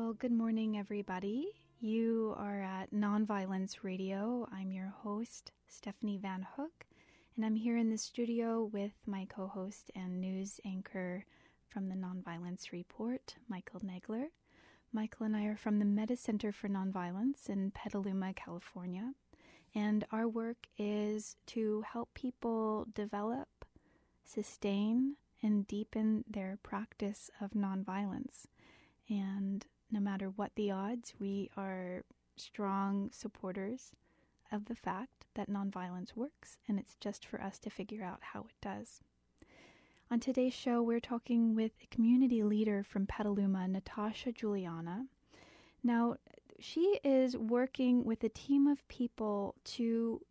Well, good morning, everybody. You are at Nonviolence Radio. I'm your host, Stephanie Van Hook, and I'm here in the studio with my co host and news anchor from the Nonviolence Report, Michael Nagler. Michael and I are from the Metta Center for Nonviolence in Petaluma, California, and our work is to help people develop, sustain, and deepen their practice of nonviolence. And no matter what the odds, we are strong supporters of the fact that nonviolence works, and it's just for us to figure out how it does. On today's show, we're talking with a community leader from Petaluma, Natasha Juliana. Now, she is working with a team of people to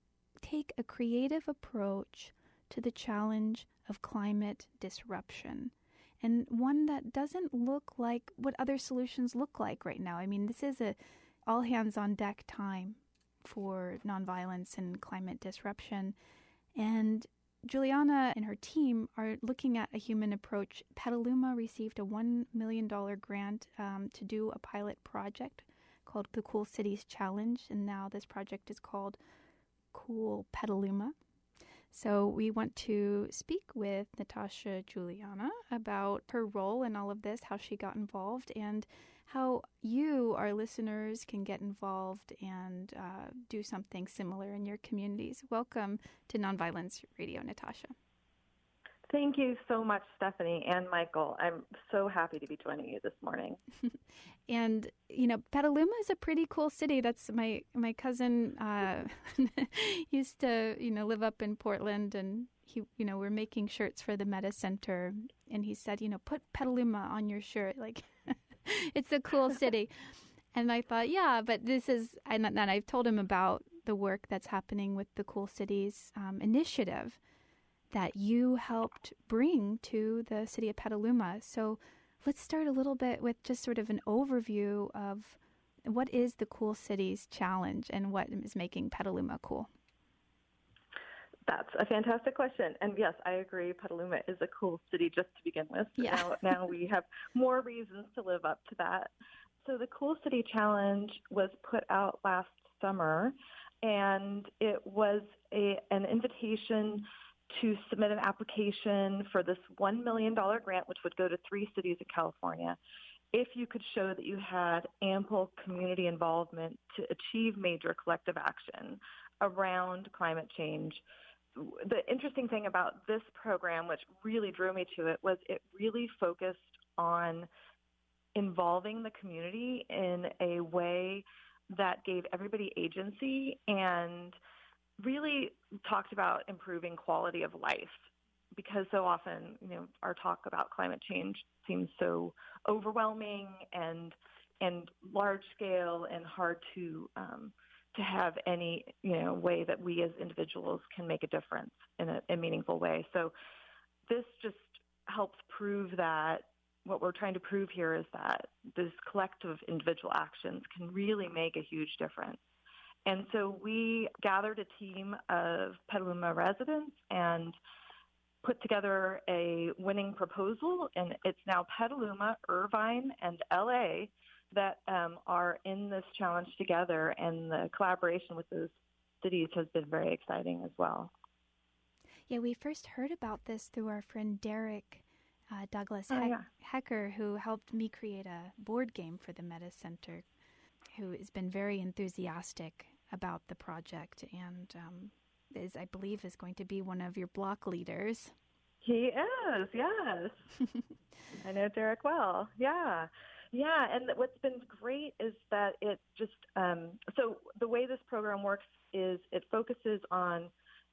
take a creative approach to the challenge of climate disruption and one that doesn't look like what other solutions look like right now. I mean, this is a all hands on deck time for nonviolence and climate disruption. And Juliana and her team are looking at a human approach. Petaluma received a $1 million grant um, to do a pilot project called the Cool Cities Challenge, and now this project is called Cool Petaluma. So we want to speak with Natasha Juliana about her role in all of this, how she got involved, and how you, our listeners, can get involved and uh, do something similar in your communities. Welcome to Nonviolence Radio, Natasha. Thank you so much, Stephanie and Michael. I'm so happy to be joining you this morning. and you know, Petaluma is a pretty cool city. That's my my cousin uh, used to you know live up in Portland, and he you know we're making shirts for the Metta Center, and he said you know put Petaluma on your shirt, like it's a cool city. and I thought, yeah, but this is, and, and I've told him about the work that's happening with the Cool Cities um, initiative that you helped bring to the city of Petaluma. So let's start a little bit with just sort of an overview of what is the Cool Cities Challenge and what is making Petaluma cool. That's a fantastic question. And yes, I agree. Petaluma is a cool city just to begin with. Yeah. Now, now we have more reasons to live up to that. So the Cool City Challenge was put out last summer, and it was a, an invitation to submit an application for this $1 million grant, which would go to three cities in California, if you could show that you had ample community involvement to achieve major collective action around climate change. The interesting thing about this program, which really drew me to it, was it really focused on involving the community in a way that gave everybody agency and really talked about improving quality of life because so often, you know, our talk about climate change seems so overwhelming and and large scale and hard to um, to have any you know way that we as individuals can make a difference in a, a meaningful way. So this just helps prove that what we're trying to prove here is that this collective individual actions can really make a huge difference. And so we gathered a team of Petaluma residents and put together a winning proposal, and it's now Petaluma, Irvine, and LA that um, are in this challenge together, and the collaboration with those cities has been very exciting as well. Yeah, we first heard about this through our friend Derek uh, Douglas oh, He- yeah. Hecker, who helped me create a board game for the Metta Center, who has been very enthusiastic about the project and um, is, I believe, is going to be one of your block leaders. He is, yes. I know Derek well. Yeah. Yeah, and what's been great is that it just um, so the way this program works is it focuses on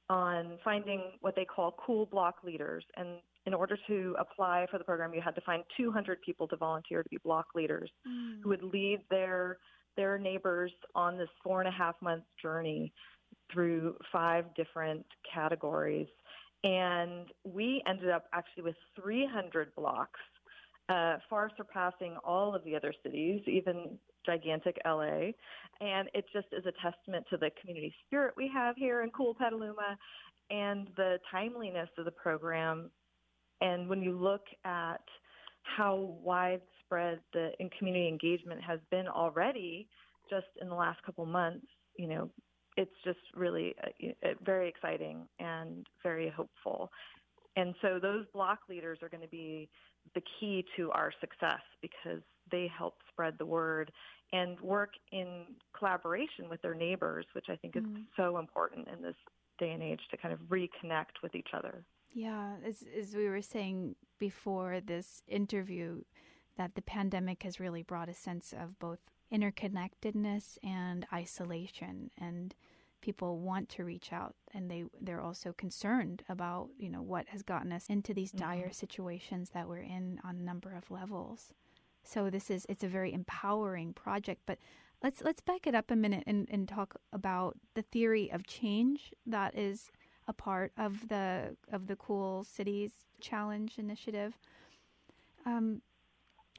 on finding what they call cool block leaders, and in order to apply for the program, you had to find 200 people to volunteer to be block leaders mm. who would lead their their neighbors on this four and a half month journey through five different categories. And we ended up actually with 300 blocks, uh, far surpassing all of the other cities, even gigantic LA. And it just is a testament to the community spirit we have here in cool Petaluma and the timeliness of the program. And when you look at how widespread the in community engagement has been already just in the last couple months, you know, it's just really uh, very exciting and very hopeful. And so those block leaders are going to be the key to our success because they help spread the word and work in collaboration with their neighbors, which I think is mm. so important in this day and age to kind of reconnect with each other. Yeah, as, as we were saying before this interview, that the pandemic has really brought a sense of both interconnectedness and isolation and people want to reach out and they they're also concerned about you know what has gotten us into these mm-hmm. dire situations that we're in on a number of levels so this is it's a very empowering project but let's let's back it up a minute and, and talk about the theory of change that is a part of the of the cool cities challenge initiative um,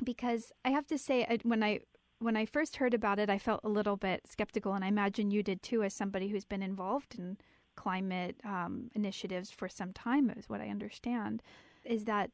because I have to say when I when I first heard about it, I felt a little bit skeptical, and I imagine you did too, as somebody who's been involved in climate um, initiatives for some time, is what I understand. Is that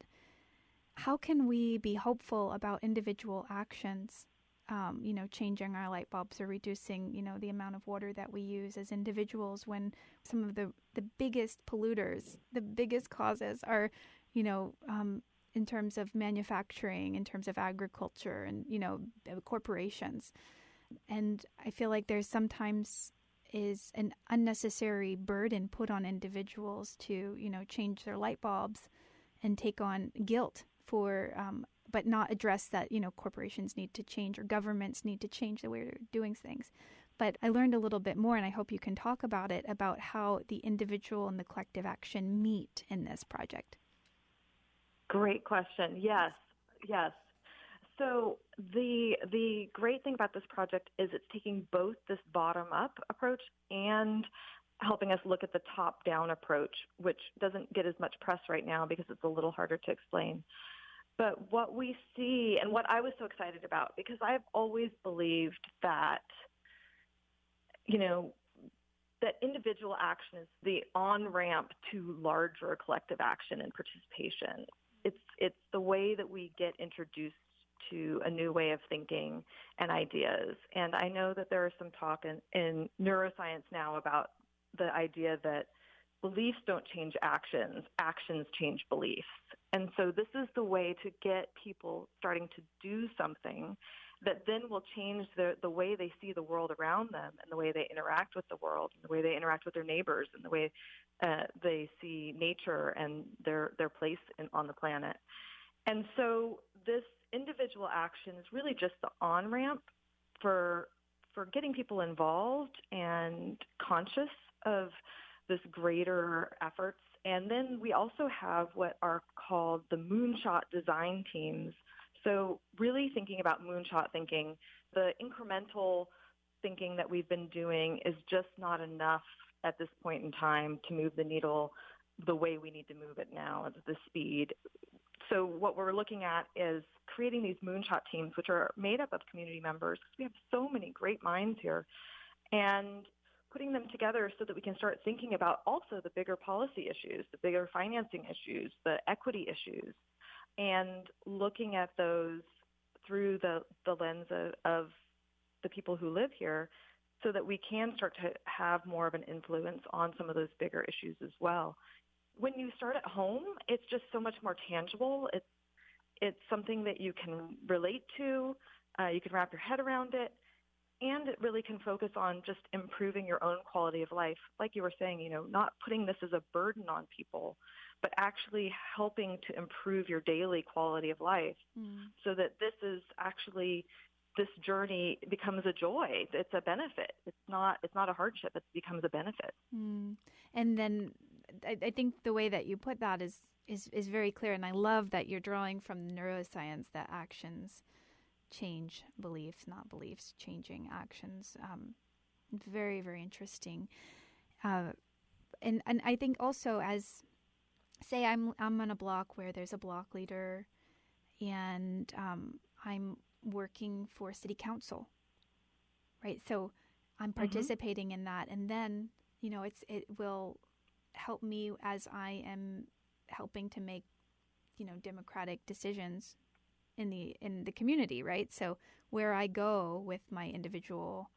how can we be hopeful about individual actions? Um, you know, changing our light bulbs or reducing, you know, the amount of water that we use as individuals when some of the, the biggest polluters, the biggest causes are, you know, um, in terms of manufacturing, in terms of agriculture, and you know corporations. And I feel like there's sometimes is an unnecessary burden put on individuals to you know change their light bulbs and take on guilt for um, but not address that you know corporations need to change or governments need to change the way they're doing things but i learned a little bit more and i hope you can talk about it about how the individual and the collective action meet in this project Great question. Yes, yes. So the the great thing about this project is it's taking both this bottom up approach and helping us look at the top down approach, which doesn't get as much press right now because it's a little harder to explain. But what we see and what I was so excited about because I've always believed that you know that individual action is the on ramp to larger collective action and participation it's the way that we get introduced to a new way of thinking and ideas. And I know that there is some talk in, in neuroscience now about the idea that beliefs don't change actions, actions change beliefs. And so this is the way to get people starting to do something that then will change the, the way they see the world around them and the way they interact with the world and the way they interact with their neighbors and the way uh, they see nature and their their place in, on the planet. And so this individual action is really just the on ramp for for getting people involved and conscious of this greater efforts. And then we also have what are called the moonshot design teams. So really thinking about moonshot thinking, the incremental thinking that we've been doing is just not enough at this point in time to move the needle the way we need to move it now at the speed. So what we're looking at is creating these moonshot teams, which are made up of community members. Because we have so many great minds here, and putting them together so that we can start thinking about also the bigger policy issues, the bigger financing issues, the equity issues, and looking at those through the, the lens of, of the people who live here so that we can start to have more of an influence on some of those bigger issues as well. When you start at home, it's just so much more tangible. It's it's something that you can relate to. Uh, you can wrap your head around it, and it really can focus on just improving your own quality of life. Like you were saying, you know, not putting this as a burden on people, but actually helping to improve your daily quality of life, mm. so that this is actually this journey becomes a joy. It's a benefit. It's not. It's not a hardship. It becomes a benefit. Mm. And then, I, I, think the way that you put that is is is very clear. And I love that you're drawing from neuroscience that actions change beliefs, not beliefs changing actions. Um, very very interesting. Uh, and and I think also as say I'm I'm on a block where there's a block leader, and um, I'm working for city council right so i'm mm-hmm. participating mm-hmm. in that and then you know it's it will help me as i am helping to make you know democratic decisions in the in the community, right? So where I go with my individual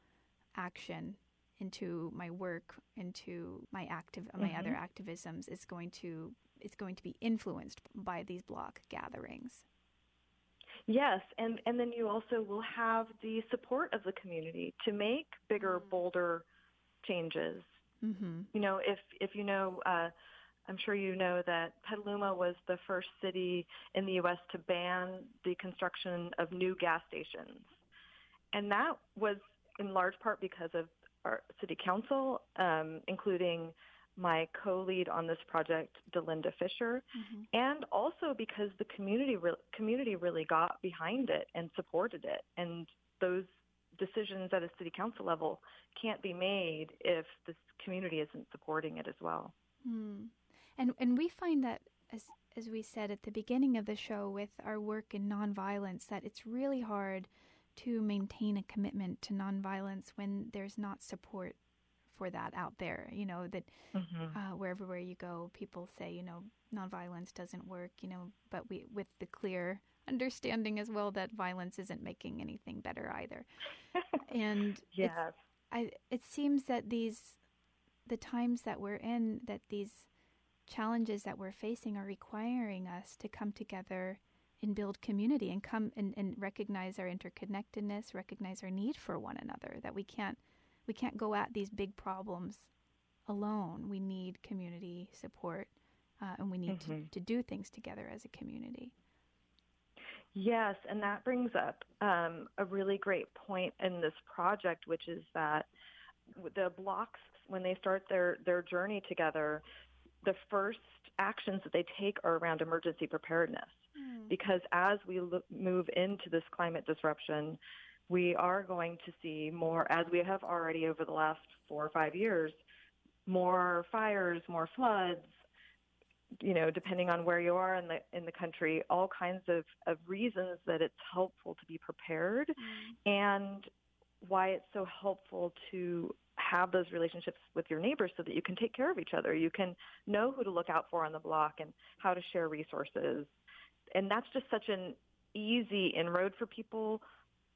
action into my work, into my active my mm-hmm. other activisms is going to it's going to be influenced by these block gatherings. Yes, and and then you also will have the support of the community to make bigger, mm-hmm. bolder changes. Mm-hmm. You know, if if you know, uh, I'm sure you know that Petaluma was the first city in the U.S. to ban the construction of new gas stations, and that was in large part because of our city council, um, including my co-lead on this project, D'Lynda Fischer, mm-hmm. and also because the community re- community really got behind it and supported it, and those decisions at a city council level can't be made if the community isn't supporting it as well. Mm. And and we find that as as we said at the beginning of the show with our work in nonviolence that it's really hard to maintain a commitment to nonviolence when there's not support for that out there. You know that mm-hmm. uh, wherever where you go, people say you know nonviolence doesn't work. You know, but we with the clear understanding as well that violence isn't making anything better either. and yes, I it seems that these the times that we're in that these challenges that we're facing are requiring us to come together and build community and come and, and recognize our interconnectedness, recognize our need for one another, that we can't we can't go at these big problems alone. We need community support uh, and we need mm-hmm. to, to do things together as a community. Yes, and that brings up um, a really great point in this project, which is that the blocks, when they start their, their journey together, the first actions that they take are around emergency preparedness. Mm. Because as we look, move into this climate disruption, we are going to see more, as we have already over the last four or five years, more fires, more floods, you know, depending on where you are in the in the country, all kinds of, of reasons that it's helpful to be prepared mm. and why it's so helpful to have those relationships with your neighbors so that you can take care of each other. You can know who to look out for on the block and how to share resources. And that's just such an easy inroad for people.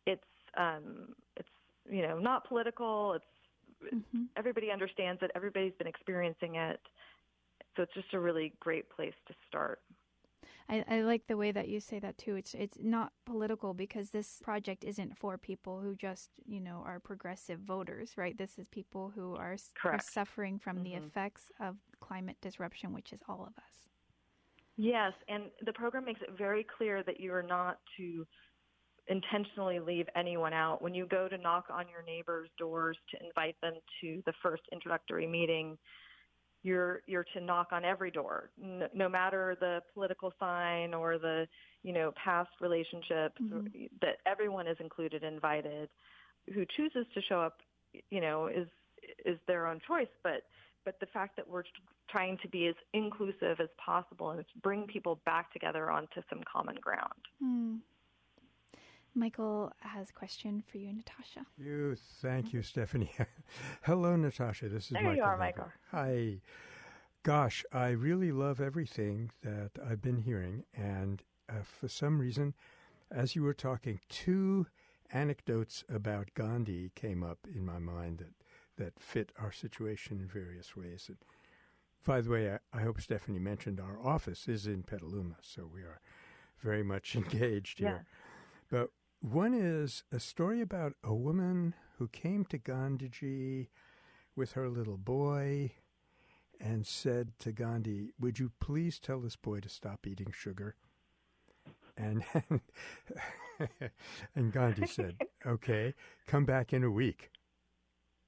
It's um, it's you know not political. It's mm-hmm. everybody understands it. Everybody's been experiencing it. So it's just a really great place to start. I, I, like the way that you say that too. It's it's not political because this project isn't for people who just you know are progressive voters, right? This is people who are, are suffering from mm-hmm. the effects of climate disruption, which is all of us. Yes, and the program makes it very clear that you are not to intentionally leave anyone out. When you go to knock on your neighbors' doors to invite them to the first introductory meeting, you're you're to knock on every door, no, no matter the political sign or the you know past relationships. Mm-hmm. That everyone is included, invited. Who chooses to show up, you know, is is their own choice. But but the fact that we're trying to be as inclusive as possible and bring people back together onto some common ground. Mm. Michael has a question for you, Natasha. You, thank you, Stephanie. Hello, Natasha. This is there Michael. you are, Michael. Hi. Gosh, I really love everything that I've been hearing, and uh, for some reason, as you were talking, two anecdotes about Gandhi came up in my mind that that fit our situation in various ways. And by the way, I, I hope Stephanie mentioned our office is in Petaluma, so we are very much engaged here. Yeah. But one is a story about a woman who came to Gandhiji with her little boy and said to Gandhi, Would you please tell this boy to stop eating sugar? And, and Gandhi said, Okay, come back in a week.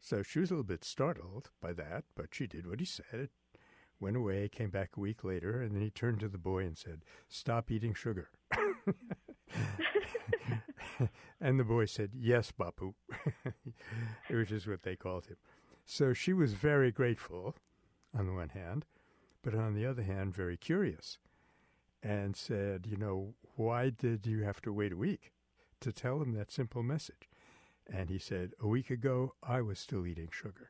So she was a little bit startled by that, but she did what he said, went away, came back a week later, and then he turned to the boy and said, Stop eating sugar. and the boy said, Yes, Bapu, which is what they called him. So she was very grateful on the one hand, but on the other hand, very curious and said, You know, why did you have to wait a week to tell him that simple message? And he said, A week ago, I was still eating sugar.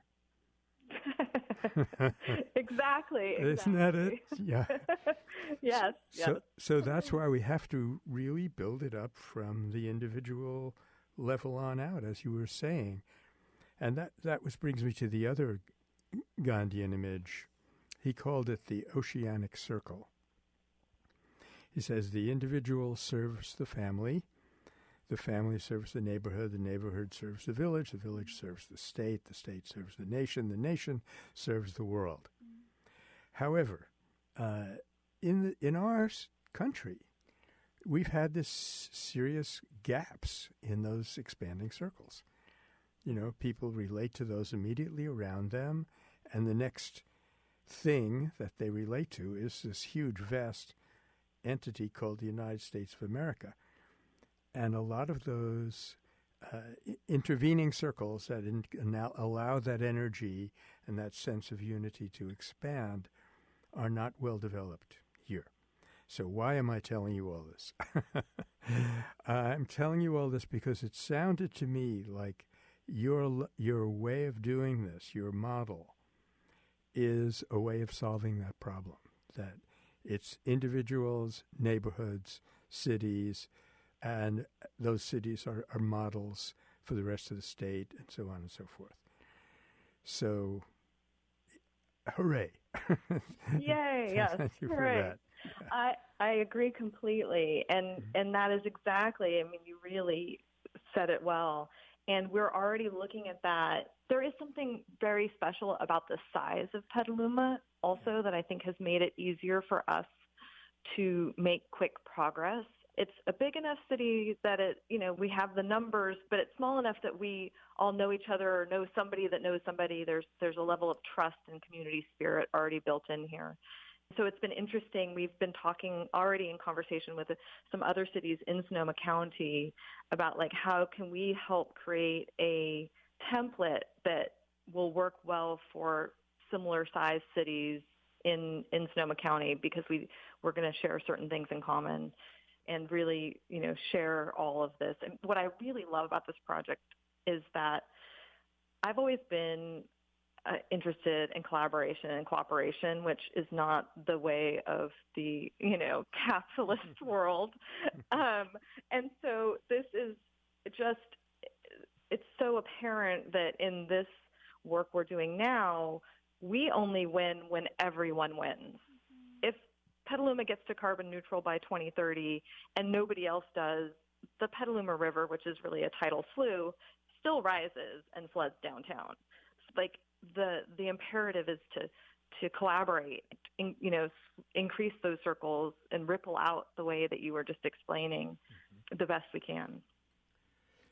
exactly, Isn't that it? Yeah. yes. yes. So, so mm-hmm. that's why we have to really build it up from the individual level on out, as you were saying. And that, that was brings me to the other Gandhian image. He called it the oceanic circle. He says the individual serves the family, the family serves the neighborhood, the neighborhood serves the village, the village serves the state, the state serves the nation, the nation serves the world. However, uh, in the, in our country, we've had this serious gaps in those expanding circles. You know, people relate to those immediately around them, and the next thing that they relate to is this huge, vast entity called the United States of America. And a lot of those uh, intervening circles that in, allow that energy and that sense of unity to expand are not well developed here. So, why am I telling you all this? I'm telling you all this because it sounded to me like your, your way of doing this, your model, is a way of solving that problem. That it's individuals, neighborhoods, cities, and those cities are, are models for the rest of the state, and so on and so forth. So, hooray! Yay! yes, thank you hooray. for that. I I agree completely, and mm-hmm. and that is exactly. I mean, you really said it well, and we're already looking at that. There is something very special about the size of Petaluma, also that I think has made it easier for us to make quick progress. It's a big enough city that it, you know, we have the numbers, but it's small enough that we all know each other or know somebody that knows somebody. There's there's a level of trust and community spirit already built in here. So it's been interesting. We've been talking already in conversation with some other cities in Sonoma County about like how can we help create a template that will work well for similar sized cities in in Sonoma County because we we're going to share certain things in common and really you know share all of this. And what I really love about this project is that I've always been uh, interested in collaboration and cooperation, which is not the way of the you know capitalist world. Um, and so this is just it's so apparent that in this work we're doing now, we only win when everyone wins. Petaluma gets to carbon neutral by 2030 and nobody else does, the Petaluma River, which is really a tidal slough, still rises and floods downtown. Like the the imperative is to to collaborate, in, you know, increase those circles and ripple out the way that you were just explaining mm-hmm. the best we can.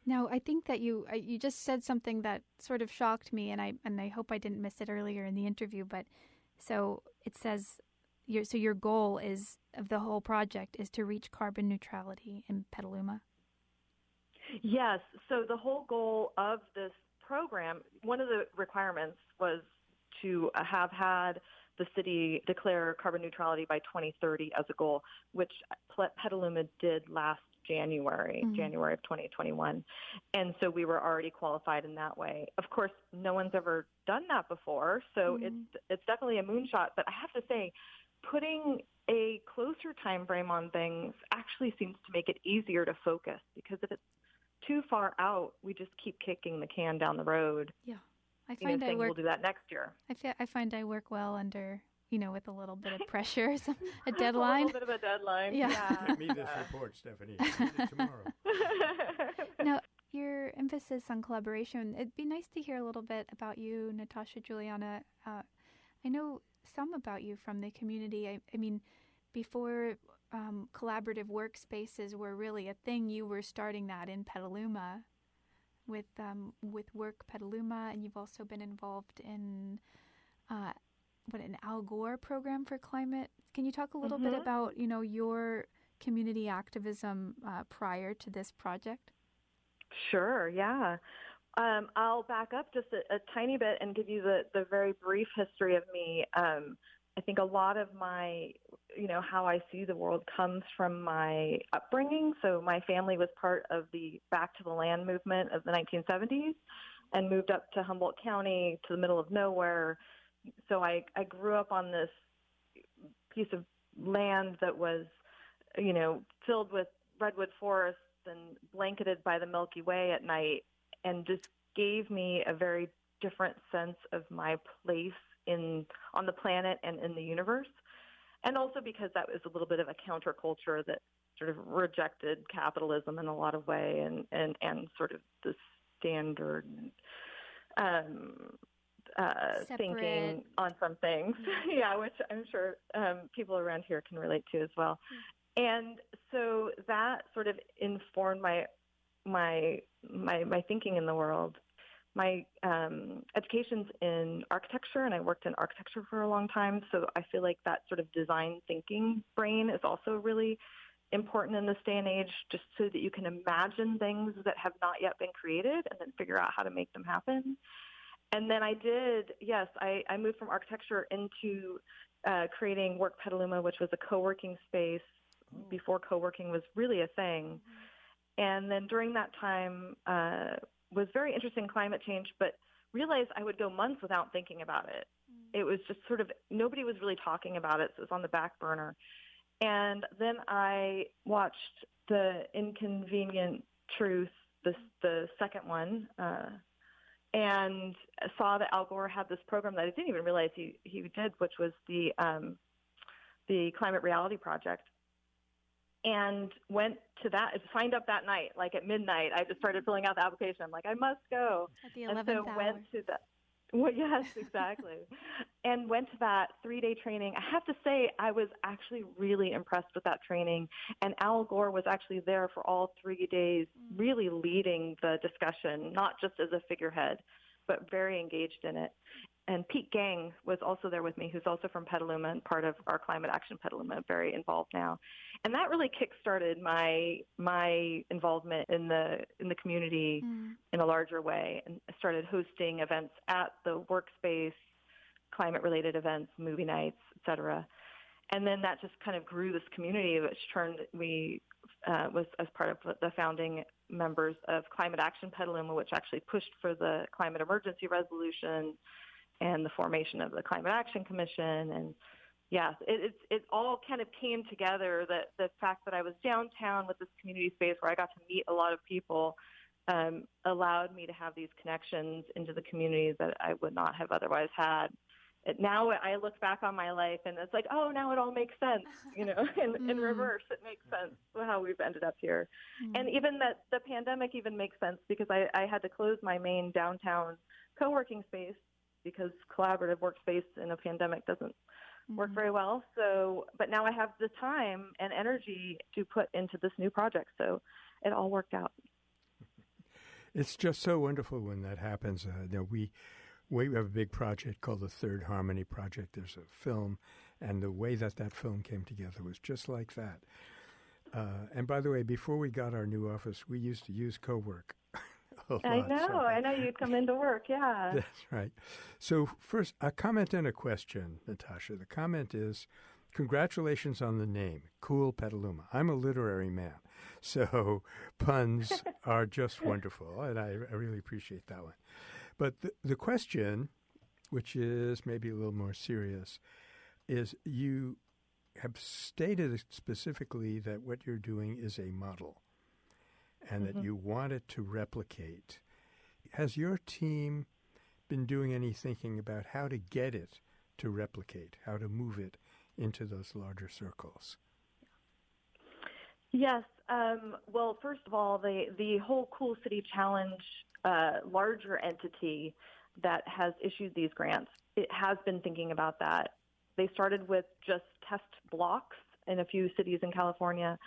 Now, I think that you you just said something that sort of shocked me, and I and I hope I didn't miss it earlier in the interview. But so it says, your so your goal is of the whole project is to reach carbon neutrality in Petaluma. Yes. So the whole goal of this program, one of the requirements was to have had the city declare carbon neutrality by 2030 as a goal, which Petaluma did last January, mm-hmm. January of 2021. And so we were already qualified in that way. Of course, no one's ever done that before, so mm-hmm. it's it's definitely a moonshot, but I have to say putting a closer time frame on things actually seems to make it easier to focus because if it's too far out, we just keep kicking the can down the road. Yeah. I find you know, I work, we'll do that next year. I, fi- I find I work well under, you know, with a little bit of pressure, so a deadline. a little bit of a deadline. Yeah. yeah. Get me this report, Stephanie. tomorrow. now, your emphasis on collaboration. It'd be nice to hear a little bit about you, Natasha Juliana. Uh, I know some about you from the community. I, I mean, before um, collaborative workspaces were really a thing, you were starting that in Petaluma with um, with Work Petaluma, and you've also been involved in uh, what an Al Gore program for climate. Can you talk a little mm-hmm. bit about you know your community activism uh, prior to this project? Sure. Yeah. Um, I'll back up just a, a, tiny bit and give you the, the very brief history of me. Um, I think a lot of my, you know, how I see the world comes from my upbringing. So my family was part of the Back to the Land movement of the 1970s and moved up to Humboldt County to the middle of nowhere so I, I grew up on this piece of land that was, you know, filled with redwood forests and blanketed by the Milky Way at night, and just gave me a very different sense of my place in on the planet and in the universe. And also because that was a little bit of a counterculture that sort of rejected capitalism in a lot of way and, and, and sort of the standard um, uh, thinking on some things. Yeah, which I'm sure um, people around here can relate to as well. Mm-hmm. And so that sort of informed my my my my thinking in the world. My um, education's in architecture, and I worked in architecture for a long time. So I feel like that sort of design thinking brain is also really important in this day and age, just so that you can imagine things that have not yet been created, and then figure out how to make them happen. And then I did, yes, I, I moved from architecture into uh, creating Work Petaluma, which was a co-working space oh. before co-working was really a thing. Mm-hmm. And then during that time uh, was very interested in climate change, but realized I would go months without thinking about it. Mm-hmm. It was just sort of nobody was really talking about it, so it was on the back burner. And then I watched the Inconvenient Truth, the the second one, uh, and saw that Al Gore had this program that I didn't even realize he he did, which was the um, the Climate Reality Project. And went to that, signed up that night, like at midnight. I just started filling out the application. I'm like, I must go. At the 11th and so hour. went to the well, yes, exactly. and went to that three day training. I have to say, I was actually really impressed with that training. And Al Gore was actually there for all three days, mm. really leading the discussion, not just as a figurehead, but very engaged in it and Pete Gang was also there with me, who's also from Petaluma and part of our Climate Action Petaluma, very involved now. And that really kick-started my my involvement in the in the community mm. in a larger way, and I started hosting events at the workspace, climate-related events, movie nights, etc. And then that just kind of grew this community, which turned we uh, was as part of the founding members of Climate Action Petaluma, which actually pushed for the climate emergency resolution and the formation of the Climate Action Commission and yes, it, it, it all kind of came together. That the fact that I was downtown with this community space where I got to meet a lot of people um, allowed me to have these connections into the community that I would not have otherwise had. Now I look back on my life and it's like, oh, now it all makes sense, you know. in, mm. in reverse, it makes sense how we've ended up here, mm. and even that the pandemic even makes sense because I, I had to close my main downtown co-working space because collaborative workspace in a pandemic doesn't mm-hmm. work very well. So, but now I have the time and energy to put into this new project. So it all worked out. It's just so wonderful when that happens. Uh, you know, we we have a big project called the Third Harmony Project. There's a film, and the way that that film came together was just like that. Uh, and by the way, before we got our new office, we used to use CoWork I know. So. I know you'd come into work. Yeah. That's right. So, first, a comment and a question, Natasha. The comment is congratulations on the name, Cool Petaluma. I'm a literary man, so puns are just wonderful, and I, I really appreciate that one. But the, the question, which is maybe a little more serious, is you have stated specifically that what you're doing is a model and mm-hmm. that you want it to replicate. Has your team been doing any thinking about how to get it to replicate, how to move it into those larger circles? Yes. Um, well, first of all, the the whole Cool City Challenge uh, larger entity that has issued these grants, it has been thinking about that. They started with just test blocks in a few cities in California,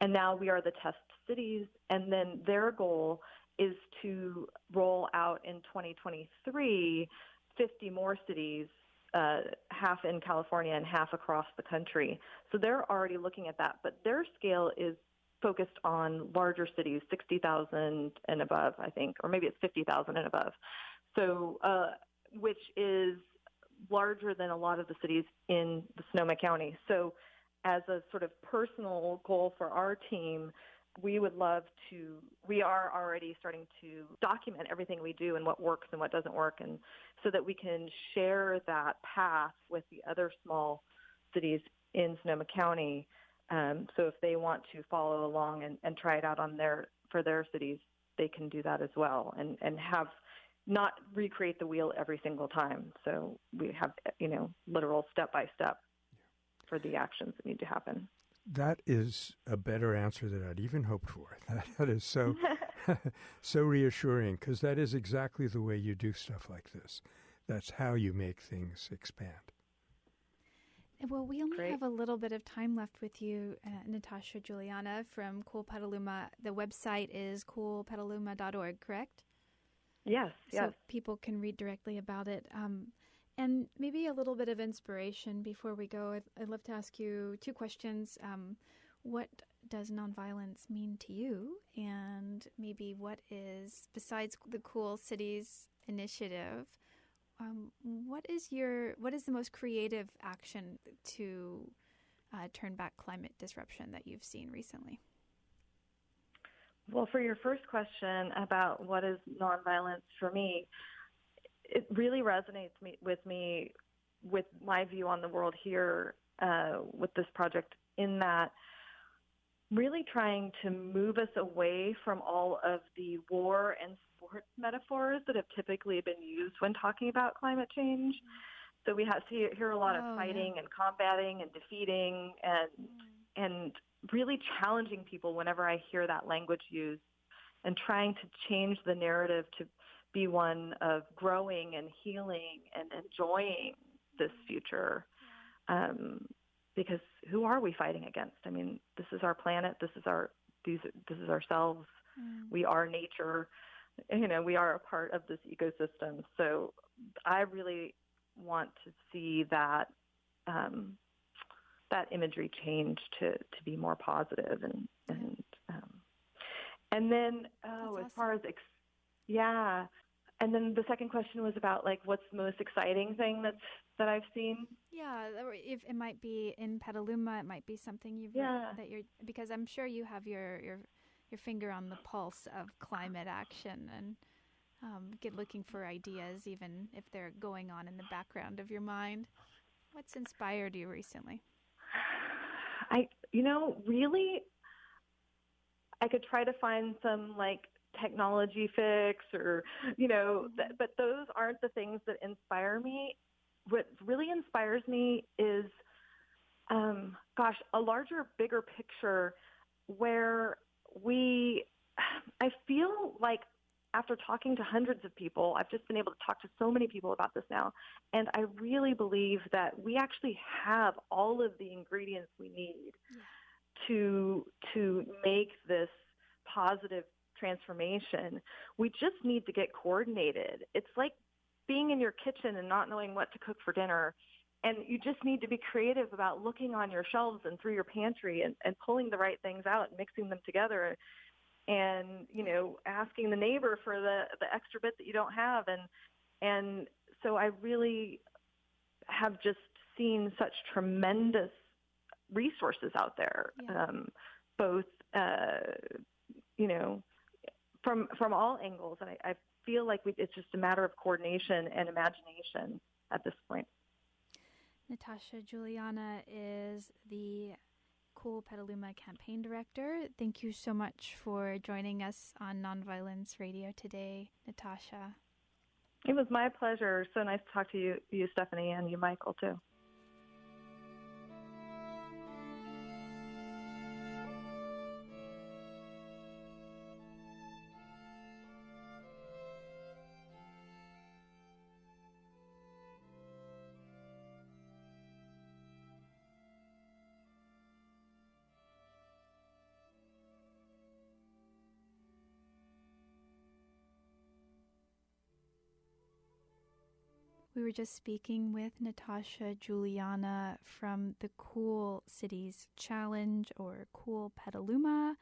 and now we are the test cities. And then their goal is to roll out in 2023 50 more cities, uh, half in California and half across the country. So they're already looking at that, but their scale is focused on larger cities, 60,000 and above, I think, or maybe it's 50,000 and above. So, uh, which is larger than a lot of the cities in the Sonoma County. So as a sort of personal goal for our team, we would love to, we are already starting to document everything we do and what works and what doesn't work, and so that we can share that path with the other small cities in Sonoma County. Um, so if they want to follow along and, and try it out on their for their cities, they can do that as well, and and have not recreate the wheel every single time. So we have you know literal step by step for the actions that need to happen. That is a better answer than I'd even hoped for. That, that is so so reassuring because that is exactly the way you do stuff like this. That's how you make things expand. Well, we only Great. have a little bit of time left with you, uh, Natasha Juliana from Cool Petaluma. The website is coolpetaluma.org, correct? Yes, yes. So people can read directly about it. Um, and maybe a little bit of inspiration before we go. I'd, I'd love to ask you two questions. Um, what does nonviolence mean to you? And maybe what is, besides the Cool Cities initiative, um, what is your what is the most creative action to uh, turn back climate disruption that you've seen recently? Well, for your first question about what is nonviolence for me, it really resonates me, with me with my view on the world here uh, with this project. In that, really trying to move us away from all of the war and sports metaphors that have typically been used when talking about climate change. So we have see hear a lot Oh, of fighting yeah. and combating and defeating and and really challenging people whenever I hear that language used and trying to change the narrative to be one of growing and healing and enjoying this future. Um, because who are we fighting against? I mean, this is our planet. This is our these. This is ourselves. Mm. We are nature. You know, we are a part of this ecosystem. So, I really want to see that um, that imagery change to to be more positive and and um, and then oh, That's as far as ex- yeah, and then the second question was about like what's the most exciting thing that's that I've seen. Yeah, if it might be in Petaluma, it might be something you've Yeah. that you're because I'm sure you have your your your finger on the pulse of climate action and um, get looking for ideas, even if they're going on in the background of your mind. What's inspired you recently? I, you know, really, I could try to find some like technology fix or, you know, th- but those aren't the things that inspire me. What really inspires me is, um, gosh, a larger, bigger picture where we, I feel like after talking to hundreds of people, I've just been able to talk to so many people about this now. And I really believe that we actually have all of the ingredients we need to to make this positive transformation. We just need to get coordinated. It's like being in your kitchen and not knowing what to cook for dinner. And you just need to be creative about looking on your shelves and through your pantry and, and pulling the right things out and mixing them together and, you know, asking the neighbor for the, the extra bit that you don't have and and so I really have just seen such tremendous resources out there, Yeah. um, both uh, you know from from all angles, and I, I feel like we, it's just a matter of coordination and imagination at this point. Natasha Juliana is the Cool Petaluma campaign director. Thank you so much for joining us on Nonviolence Radio today, Natasha. It was my pleasure. So nice to talk to you, you Stephanie, and you, Michael, too. We were just speaking with Natasha Juliana from the Cool Cities Challenge or Cool Petaluma.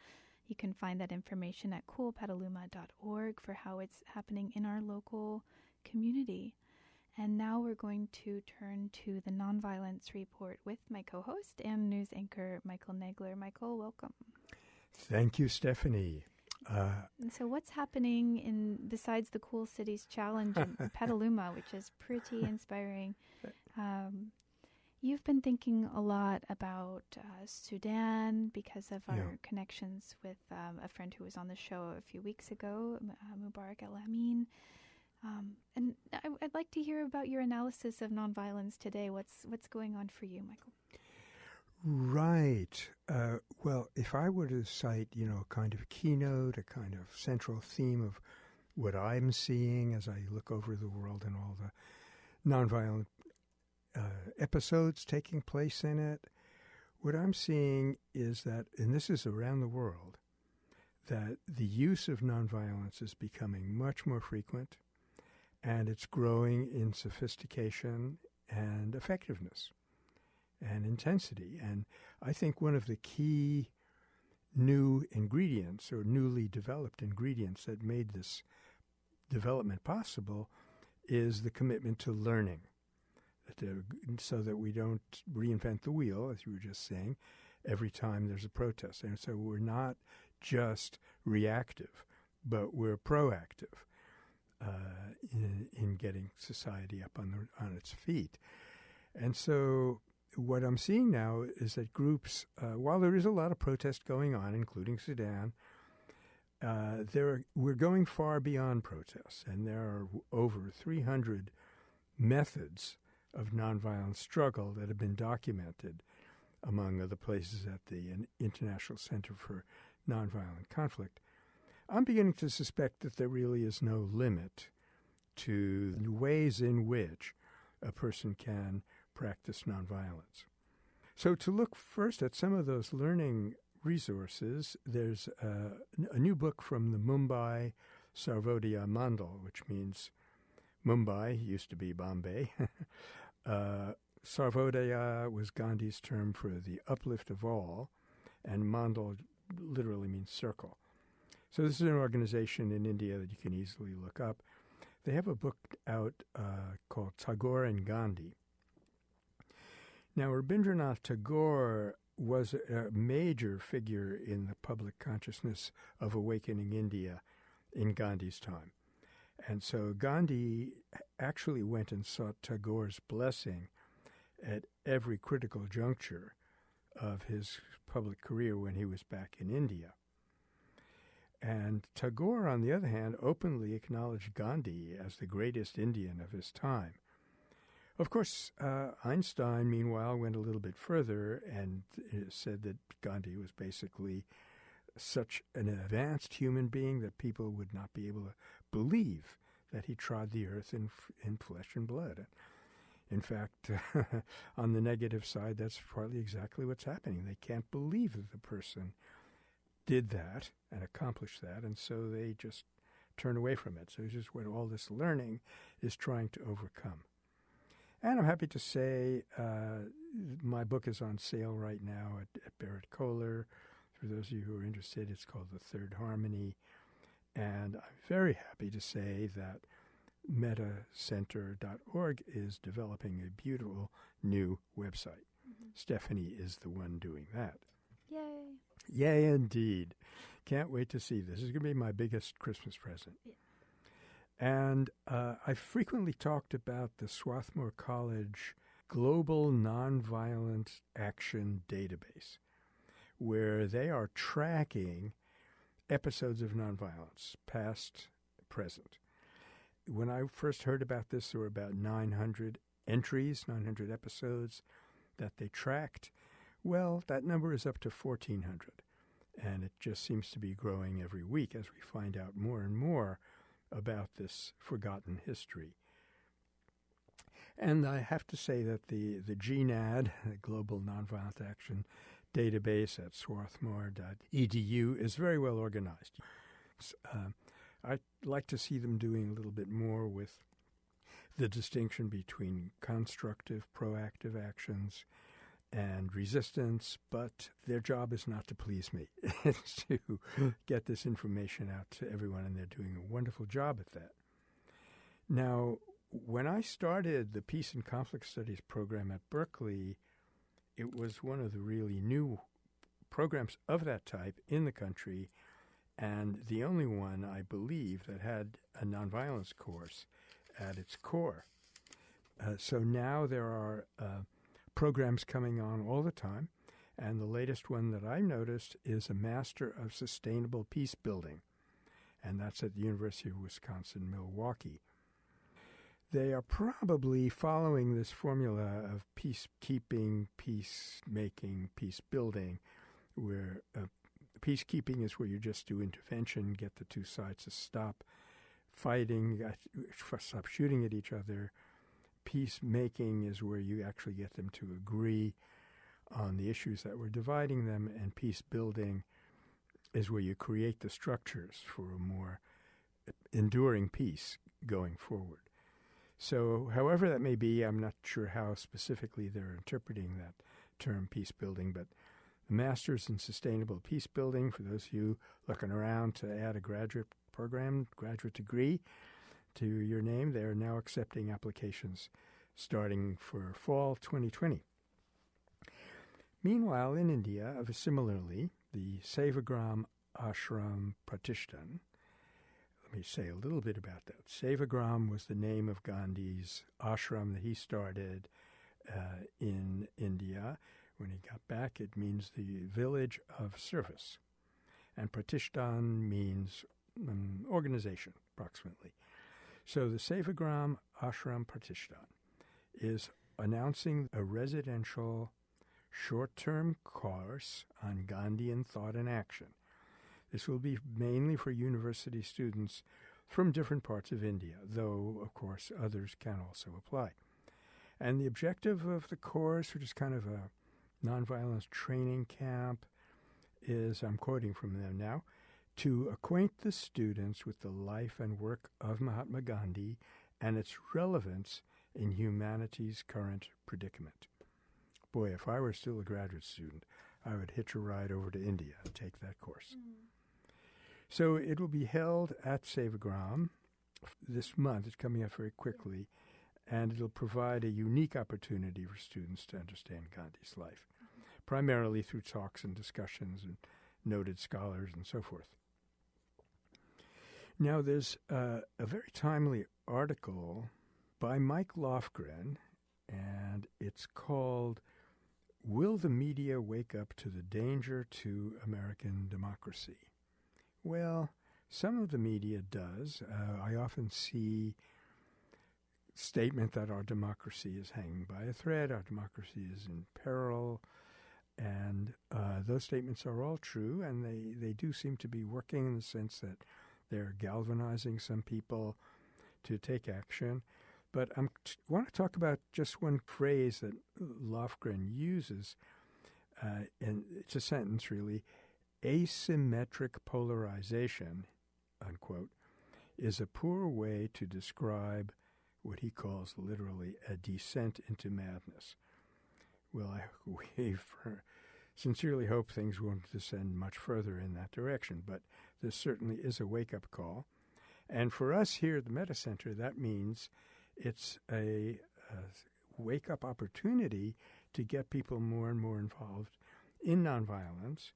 You can find that information at coolpetaluma.org for how it's happening in our local community. And now we're going to turn to the Nonviolence Report with my co host and news anchor, Michael Nagler. Michael, welcome. Thank you, Stephanie. Uh, so, what's happening in besides the Cool Cities Challenge in Petaluma, which is pretty inspiring? Um, you've been thinking a lot about uh, Sudan because of our yeah. connections with um, a friend who was on the show a few weeks ago, uh, Mubarak El Amin. Um, and I, would like to hear about your analysis of nonviolence today. What's what's going on for you, Michael? Right. Uh, well, if I were to cite, you know, a kind of keynote, a kind of central theme of what I'm seeing as I look over the world and all the nonviolent uh, episodes taking place in it, what I'm seeing is that, and this is around the world, that the use of nonviolence is becoming much more frequent and it's growing in sophistication and effectiveness and intensity. And I think one of the key new ingredients or newly developed ingredients that made this development possible is the commitment to learning. so that we don't reinvent the wheel, as you were just saying, every time there's a protest. And so we're not just reactive, but we're proactive uh, in, in getting society up on, the, on its feet. And so what I'm seeing now is that groups, uh, while there is a lot of protest going on, including Sudan, uh, there are, we're going far beyond protests, and there are over 300 methods of nonviolent struggle that have been documented among other places at the International Center for Nonviolent Conflict. I'm beginning to suspect that there really is no limit to the ways in which a person can practice nonviolence. So, to look first at some of those learning resources, there's a, a new book from the Mumbai Sarvodaya Mandal, which means Mumbai used to be Bombay. uh, Sarvodaya was Gandhi's term for the uplift of all, and Mandal literally means circle. So, this is an organization in India that you can easily look up. They have a book out uh, called Tagore and Gandhi. Now, Rabindranath Tagore was a major figure in the public consciousness of awakening India in Gandhi's time. And so Gandhi actually went and sought Tagore's blessing at every critical juncture of his public career when he was back in India. And Tagore, on the other hand, openly acknowledged Gandhi as the greatest Indian of his time. Of course, uh, Einstein, meanwhile, went a little bit further and uh, said that Gandhi was basically such an advanced human being that people would not be able to believe that he trod the earth in, in flesh and blood. In fact, on the negative side, that's partly exactly what's happening. They can't believe that the person did that and accomplished that, and so they just turn away from it. So just what all this learning is trying to overcome. And I'm happy to say uh, my book is on sale right now at, at Berrett-Koehler. For those of you who are interested, it's called The Third Harmony. And I'm very happy to say that mettacenter.org is developing a beautiful new website. Mm-hmm. Stephanie is the one doing that. Yay! Yay, indeed. Can't wait to see this. This is going to be my biggest Christmas present. Yeah. And uh, I frequently talked about the Swarthmore College Global Nonviolent Action Database, where they are tracking episodes of nonviolence, past, present. When I first heard about this, there were about 900 entries, 900 episodes that they tracked. Well, that number is up to 1,400, and it just seems to be growing every week as we find out more and more about this forgotten history. And I have to say that the, the GNAD, the Global Nonviolent Action Database at swarthmore.edu, is very well organized. Uh, I'd like to see them doing a little bit more with the distinction between constructive, proactive actions and resistance, but their job is not to please me. it's to get this information out to everyone, and they're doing a wonderful job at that. Now, when I started the Peace and Conflict Studies program at Berkeley, it was one of the really new programs of that type in the country, and the only one, I believe, that had a nonviolence course at its core. Uh, so now there are uh, programs coming on all the time, and the latest one that I noticed is a Master of Sustainable Peace Building, and that's at the University of Wisconsin Milwaukee. They are probably following this formula of peacekeeping, peacemaking, peace building, where uh, peacekeeping is where you just do intervention, get the two sides to stop fighting, stop shooting at each other. Peacemaking is where you actually get them to agree on the issues that were dividing them, and peace building is where you create the structures for a more enduring peace going forward. So, however that may be, I'm not sure how specifically they're interpreting that term peace building, but the Masters in Sustainable Peace Building, for those of you looking around to add a graduate program, graduate degree to your name, they are now accepting applications starting for fall 2020. Meanwhile, in India, similarly, the Sevagram Ashram Pratishthan let me say a little bit about that. Sevagram was the name of Gandhi's ashram that he started uh, in India. When he got back, it means the village of service. And Pratishthan means um, organization, approximately. So the Sevagram Ashram Pratishthan is announcing a residential short term course on Gandhian thought and action this will be mainly for university students from different parts of India, though, of course, others can also apply. And the objective of the course, which is kind of a nonviolence training camp, is I'm quoting from them now to acquaint the students with the life and work of Mahatma Gandhi and its relevance in humanity's current predicament. Boy, if I were still a graduate student, I would hitch a ride over to India and take that course. Mm. So it will be held at Sevagram this month. It's coming up very quickly, and it'll provide a unique opportunity for students to understand Gandhi's life, primarily through talks and discussions and noted scholars and so forth. Now, there's uh, a very timely article by Mike Lofgren, and it's called Will the Media Wake Up to the Danger to American Democracy? Well, some of the media does. Uh, I often see statement that our democracy is hanging by a thread, our democracy is in peril, and uh, those statements are all true, and they, they do seem to be working in the sense that they're galvanizing some people to take action. But I want to talk about just one phrase that Lofgren uses, uh, and it's a sentence really asymmetric polarization, unquote, is a poor way to describe what he calls literally a descent into madness. Well, I, we sincerely hope things won't descend much further in that direction, but this certainly is a wake up call. And for us here at the Metta Center, that means it's a, a wake up opportunity to get people more and more involved in nonviolence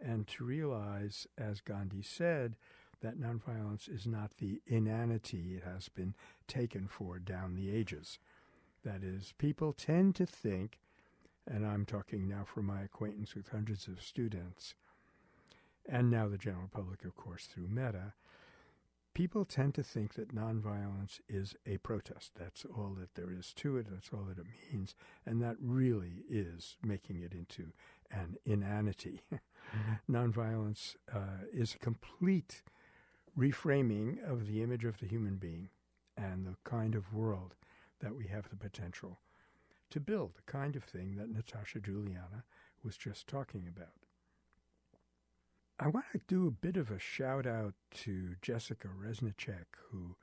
and to realize, as Gandhi said, that nonviolence is not the inanity it has been taken for down the ages. That is, people tend to think, and I'm talking now from my acquaintance with hundreds of students, and now the general public, of course, through Metta, people tend to think that nonviolence is a protest. That's all that there is to it, that's all that it means, and that really is making it into an inanity. Mm-hmm. Nonviolence uh, is a complete reframing of the image of the human being and the kind of world that we have the potential to build, the kind of thing that Natasha Juliana was just talking about. I want to do a bit of a shout out to Jessica Reznicek, who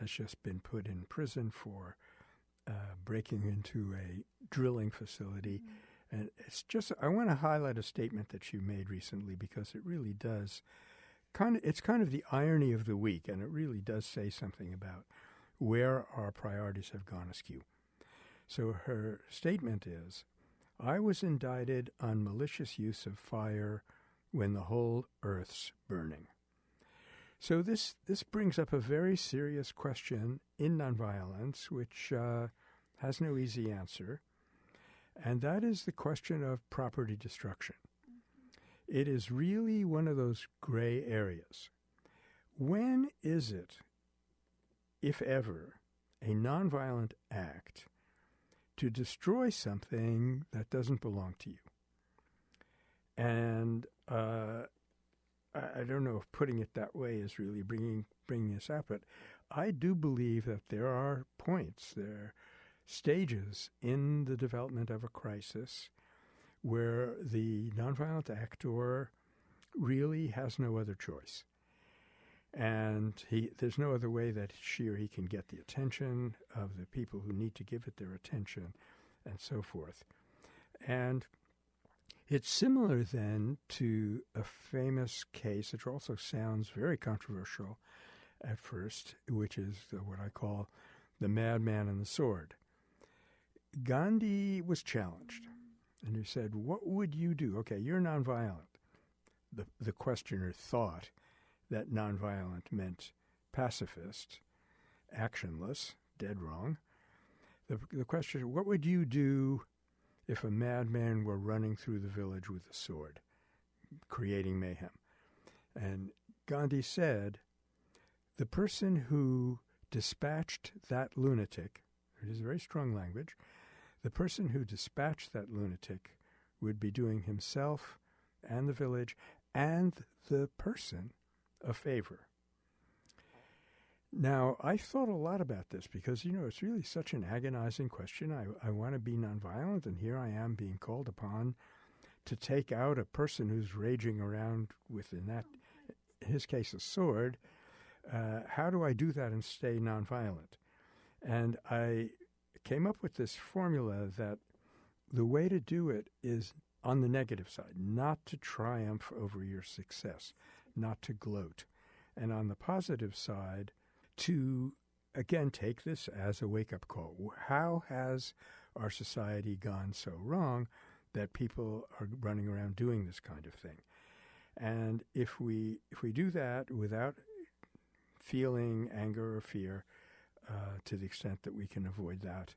has just been put in prison for uh, breaking into a drilling facility. Mm-hmm and it's just, I want to highlight a statement that she made recently because it really does kind of, it's kind of the irony of the week, and it really does say something about where our priorities have gone askew. So her statement is I was indicted on malicious use of fire when the whole earth's burning. So this this brings up a very serious question in nonviolence, which uh, has no easy answer, and that is the question of property destruction. It is really one of those gray areas. When is it, if ever, a nonviolent act to destroy something that doesn't belong to you? And uh, I, I don't know if putting it that way is really bringing bringing this out, but I do believe that there are points, there are stages in the development of a crisis where the nonviolent actor really has no other choice. And he, there's no other way that she or he can get the attention of the people who need to give it their attention, and so forth. And it's similar then to a famous case, which also sounds very controversial at first, which is what I call the madman and the sword. Gandhi was challenged, and he said, What would you do? Okay, you're nonviolent. The, the questioner thought that nonviolent meant pacifist, actionless, dead wrong. The, the question, what would you do if a madman were running through the village with a sword, creating mayhem. And Gandhi said, the person who dispatched that lunatic, it is very strong language, the person who dispatched that lunatic would be doing himself and the village and the person a favor. Now, I thought a lot about this because, you know, it's really such an agonizing question. I, I want to be nonviolent, and here I am being called upon to take out a person who's raging around with, in that, in his case, a sword. Uh, how do I do that and stay nonviolent? And I came up with this formula that the way to do it is on the negative side, not to triumph over your success, not to gloat. And on the positive side, to again take this as a wake up call. How has our society gone so wrong that people are running around doing this kind of thing? And if we if we do that without feeling anger or fear, uh, to the extent that we can avoid that,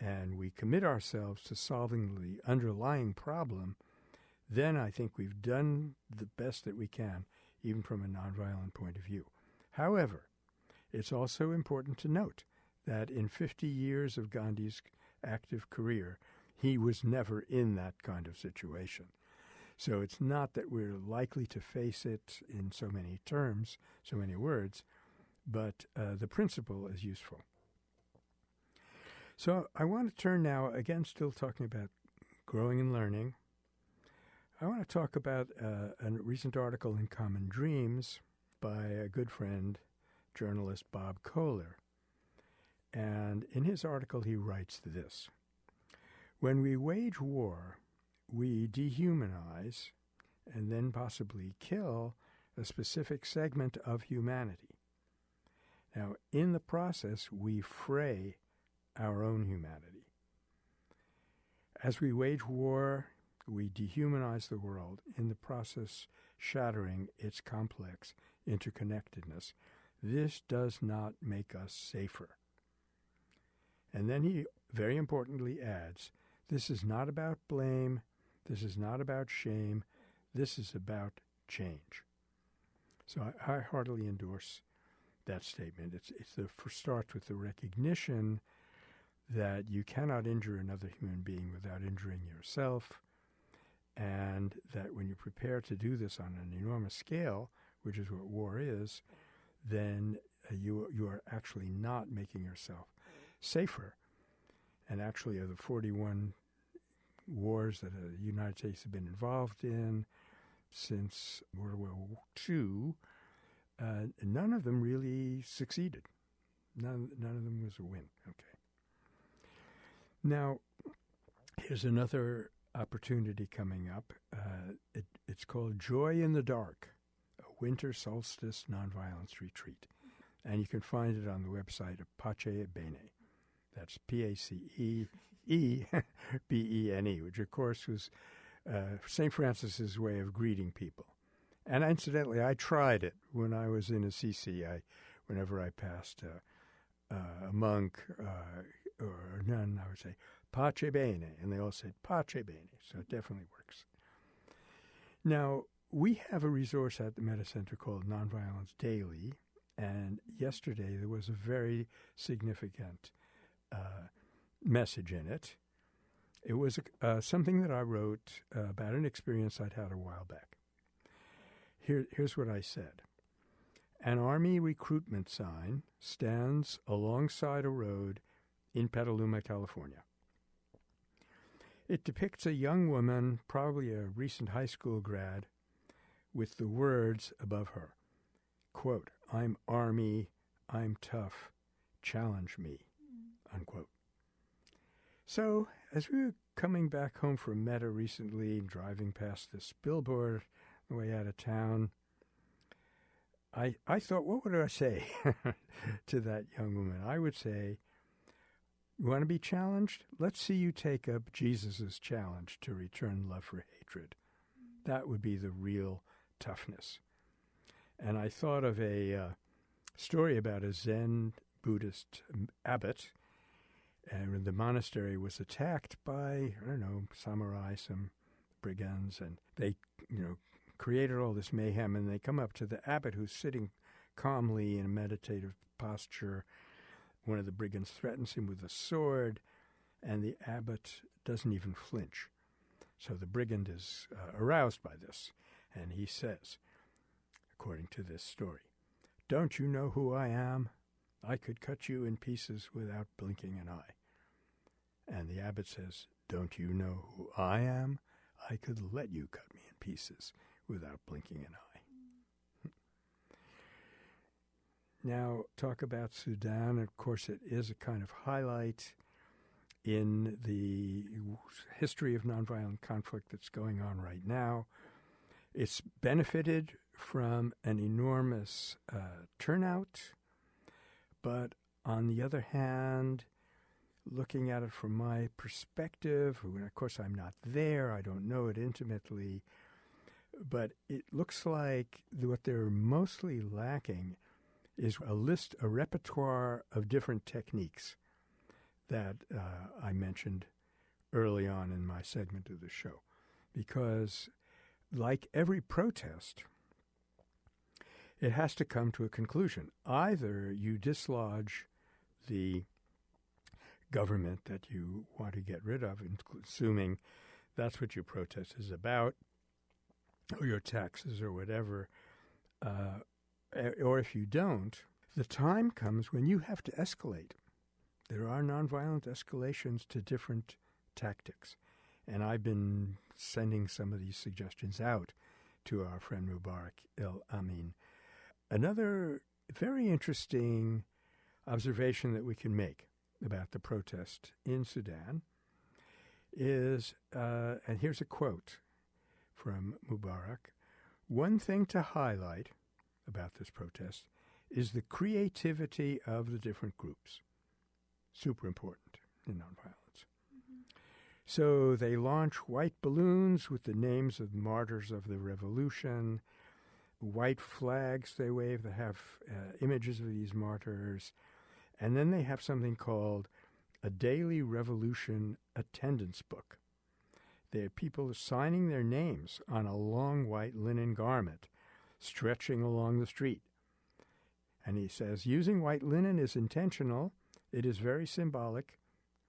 and we commit ourselves to solving the underlying problem, then I think we've done the best that we can, even from a nonviolent point of view. However, it's also important to note that in 50 years of Gandhi's active career, he was never in that kind of situation. So it's not that we're likely to face it in so many terms, so many words, but uh, the principle is useful. So I want to turn now, again, still talking about growing and learning. I want to talk about uh, a recent article in Common Dreams by a good friend, journalist Bob Koehler. And in his article, he writes this When we wage war, we dehumanize and then possibly kill a specific segment of humanity. Now, in the process, we fray our own humanity. As we wage war, we dehumanize the world, in the process, shattering its complex interconnectedness this does not make us safer. And then he very importantly adds this is not about blame, this is not about shame, this is about change. So I, I heartily endorse that statement. It's, it's the starts with the recognition that you cannot injure another human being without injuring yourself, and that when you prepare to do this on an enormous scale, which is what war is, then uh, you you are actually not making yourself safer. And actually, of the 41 wars that the United States have been involved in since World War II, uh, none of them really succeeded. None, none of them was a win. Okay. Now, here's another opportunity coming up. Uh, it, it's called Joy in the Dark. Winter Solstice Nonviolence Retreat. And you can find it on the website of Pace Bene. That's P A C E E B E N E, which of course was uh, St. Francis's way of greeting people. And incidentally, I tried it when I was in Assisi. I, whenever I passed uh, a monk uh, or a nun, I would say "pace bene," and they all said "pace bene," so it definitely works. Now we have a resource at the Metta Center called Nonviolence Daily, and yesterday there was a very significant uh, message in it. It was uh, something that I wrote uh, about an experience I'd had a while back. Here, here's what I said An army recruitment sign stands alongside a road in Petaluma, California. It depicts a young woman, probably a recent high school grad, with the words above her quote, I'm Army, I'm tough, challenge me, unquote. So, as we were coming back home from Metta recently, driving past this billboard the way out of town, I, I thought, what would I say to that young woman? I would say, You want to be challenged? Let's see you take up Jesus' challenge to return love for hatred. That would be the real toughness. And I thought of a uh, story about a Zen Buddhist abbot, and the monastery was attacked by I don't know samurai, some brigands, and they you know created all this mayhem. And they come up to the abbot who's sitting calmly in a meditative posture. One of the brigands threatens him with a sword, and the abbot doesn't even flinch. So the brigand is uh, aroused by this, and he says, according to this story. Don't you know who I am? I could cut you in pieces without blinking an eye. And the abbot says, Don't you know who I am? I could let you cut me in pieces without blinking an eye. Hmm. now, talk about Sudan. Of course, it is a kind of highlight in the history of nonviolent conflict that's going on right now. It's benefited from an enormous uh, turnout, but on the other hand, looking at it from my perspective, and of course I'm not there, I don't know it intimately, but it looks like what they're mostly lacking is a list, a repertoire of different techniques that uh, I mentioned early on in my segment of the show. Because, like every protest, it has to come to a conclusion. Either you dislodge the government that you want to get rid of, assuming that's what your protest is about, or your taxes or whatever, uh, or if you don't, the time comes when you have to escalate. There are nonviolent escalations to different tactics. And I've been sending some of these suggestions out to our friend Mubarak El Amin Another very interesting observation that we can make about the protest in Sudan is, uh, and here's a quote from Mubarak one thing to highlight about this protest is the creativity of the different groups. Super important in nonviolence. So they launch white balloons with the names of martyrs of the revolution white flags they wave that have uh, images of these martyrs. And then they have something called a daily revolution attendance book. They have people signing their names on a long white linen garment stretching along the street. And he says, using white linen is intentional. It is very symbolic.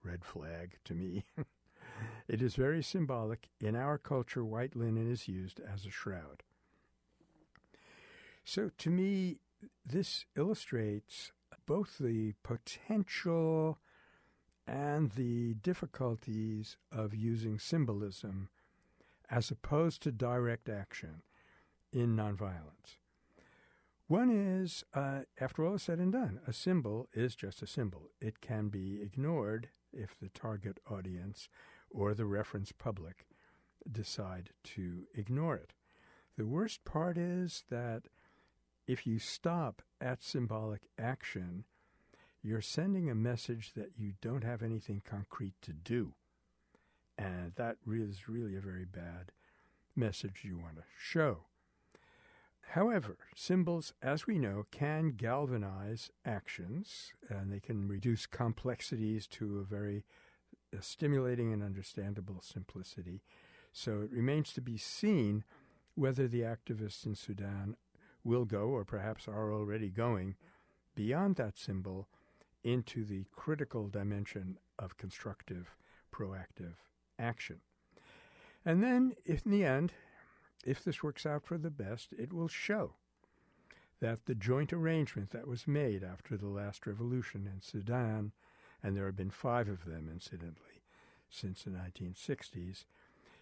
Red flag to me. it is very symbolic. In our culture, white linen is used as a shroud. So to me, this illustrates both the potential and the difficulties of using symbolism as opposed to direct action in nonviolence. One is, uh, after all is said and done, a symbol is just a symbol. It can be ignored if the target audience or the reference public decide to ignore it. The worst part is that if you stop at symbolic action, you're sending a message that you don't have anything concrete to do. And that is really a very bad message you want to show. However, symbols, as we know, can galvanize actions and they can reduce complexities to a very uh, stimulating and understandable simplicity. So it remains to be seen whether the activists in Sudan will go, or perhaps are already going, beyond that symbol into the critical dimension of constructive, proactive action. And then, if in the end, if this works out for the best, it will show that the joint arrangement that was made after the last revolution in Sudan, and there have been five of them, incidentally, since the 1960s,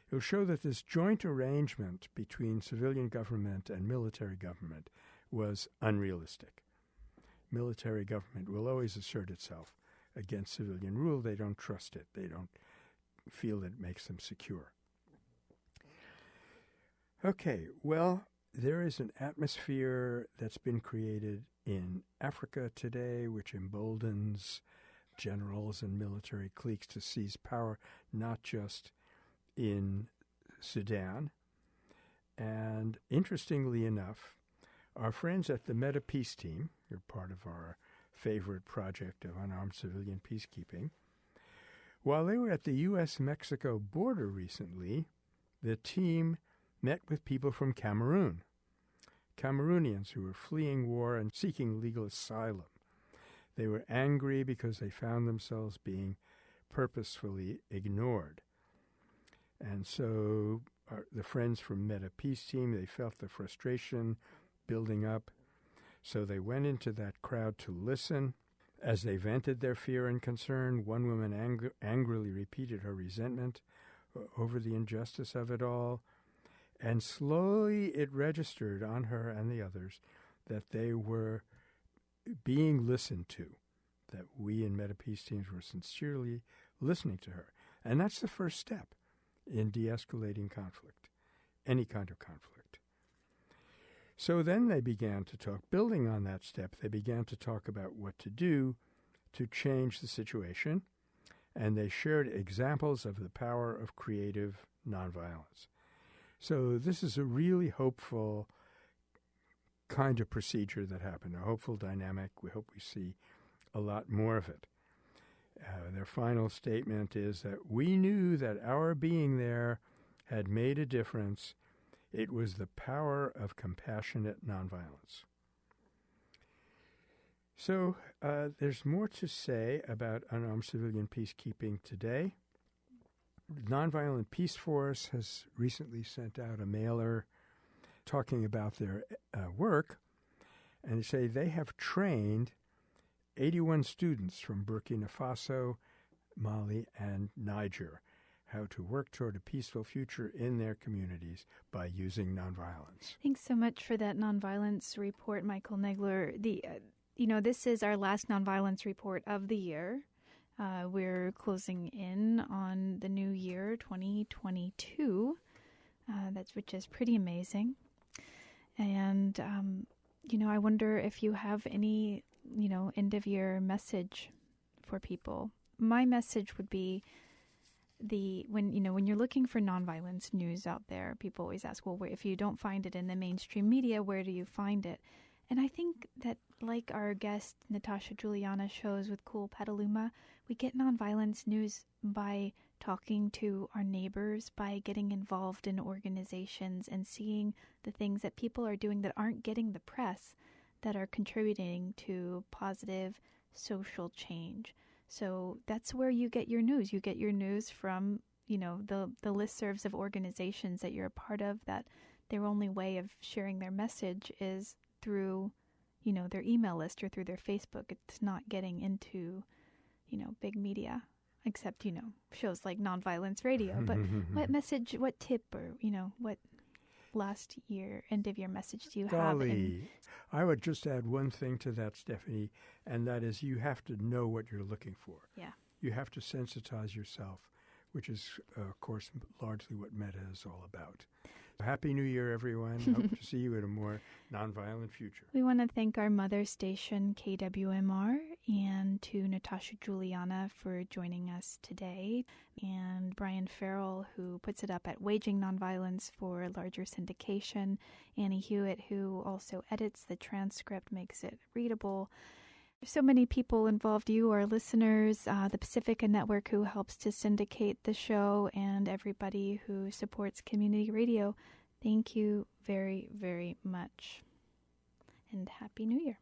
it will show that this joint arrangement between civilian government and military government was unrealistic. Military government will always assert itself against civilian rule. They don't trust it. They don't feel that it makes them secure. Okay, well, there is an atmosphere that's been created in Africa today which emboldens generals and military cliques to seize power, not just in Sudan. And interestingly enough, our friends at the Meta Peace Team, you're part of our favorite project of unarmed civilian peacekeeping, while they were at the U.S. Mexico border recently, the team met with people from Cameroon, Cameroonians who were fleeing war and seeking legal asylum. They were angry because they found themselves being purposefully ignored. And so our, the friends from Meta Peace Team, they felt the frustration building up. So they went into that crowd to listen. As they vented their fear and concern, one woman ang- angrily repeated her resentment over the injustice of it all. And slowly it registered on her and the others that they were being listened to, that we in Meta Peace teams were sincerely listening to her. And that's the first step in de escalating conflict, any kind of conflict. So then they began to talk, building on that step, they began to talk about what to do to change the situation, and they shared examples of the power of creative nonviolence. So this is a really hopeful kind of procedure that happened, a hopeful dynamic. We hope we see a lot more of it. Uh, their final statement is that we knew that our being there had made a difference. It was the power of compassionate nonviolence. So uh, there's more to say about unarmed civilian peacekeeping today. Nonviolent Peaceforce has recently sent out a mailer talking about their uh, work, and they say they have trained 81 students from Burkina Faso, Mali, and Niger how to work toward a peaceful future in their communities by using nonviolence. Thanks so much for that nonviolence report, Michael Nagler. The, uh, you know, this is our last nonviolence report of the year. Uh, we're closing in on the new year, 2022. Uh, that's which is pretty amazing. And um, you know, I wonder if you have any, you know, end of year message for people. My message would be the when you know when you're looking for nonviolence news out there, people always ask, well, if you don't find it in the mainstream media, where do you find it? And I think that, like our guest Natasha Juliana shows with Cool Petaluma, we get nonviolence news by talking to our neighbors, by getting involved in organizations and seeing the things that people are doing that aren't getting the press that are contributing to positive social change. So that's where you get your news. You get your news from, you know, the the listservs of organizations that you're a part of that their only way of sharing their message is through, you know, their email list or through their Facebook. It's not getting into, you know, big media, except, you know, shows like Nonviolence Radio. But what message, what tip, or, you know, what last year, end of year message do you Golly. have? In- I would just add one thing to that, Stephanie, and that is you have to know what you're looking for. Yeah. You have to sensitize yourself, which is, uh, of course, largely what Metta is all about. Happy New Year, everyone. Hope to see you in a more nonviolent future. We want to thank our mother station, KWMR, and to Natasha Juliana for joining us today, and Brian Farrell, who puts it up at Waging Nonviolence for larger syndication, Annie Hewitt, who also edits the transcript, makes it readable. So many people involved you, our listeners, uh, the Pacifica Network, who helps to syndicate the show, and everybody who supports community radio. Thank you very, very much. And Happy New Year.